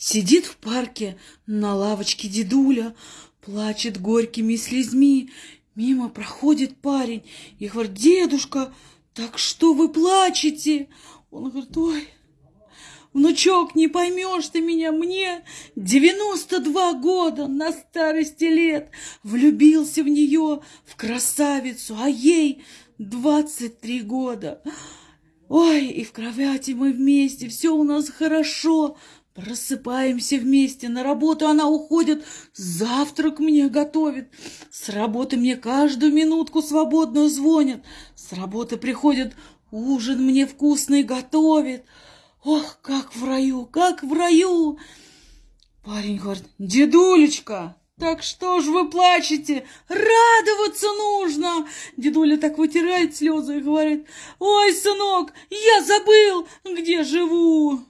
Сидит в парке на лавочке дедуля, плачет горькими слезьми. Мимо проходит парень и говорит, дедушка, так что вы плачете? Он говорит, ой, внучок, не поймешь ты меня, мне 92 года на старости лет. Влюбился в нее, в красавицу, а ей 23 года. Ой, и в кровати мы вместе, все у нас хорошо. Просыпаемся вместе, на работу она уходит, завтрак мне готовит. С работы мне каждую минутку свободную звонит. С работы приходит, ужин мне вкусный готовит. Ох, как в раю, как в раю! Парень говорит, дедулечка, так что ж вы плачете? Радоваться нужно! Дедуля так вытирает слезы и говорит, ой, сынок, я забыл, где живу.